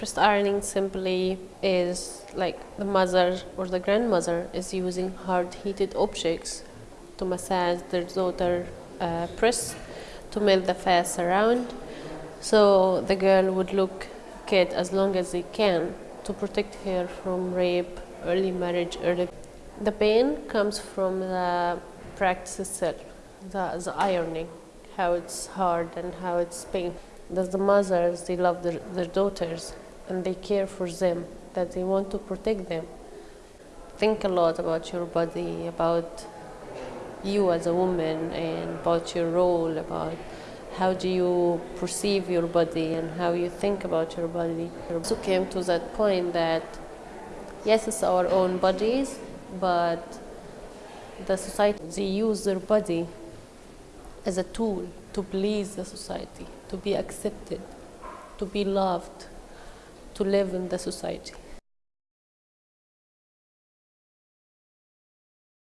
Breast ironing simply is like the mother or the grandmother is using hard heated objects to massage their daughter uh, to melt the fats around. So the girl would look kid as long as they can to protect her from rape, early marriage, early. The pain comes from the practice itself, the, the ironing, how it's hard and how it's pain. That the mothers, they love their, their daughters and they care for them, that they want to protect them. Think a lot about your body, about you as a woman, and about your role, about how do you perceive your body and how you think about your body. I also came to that point that yes, it's our own bodies, but the society, they use their body as a tool to please the society, to be accepted, to be loved, to live in the society.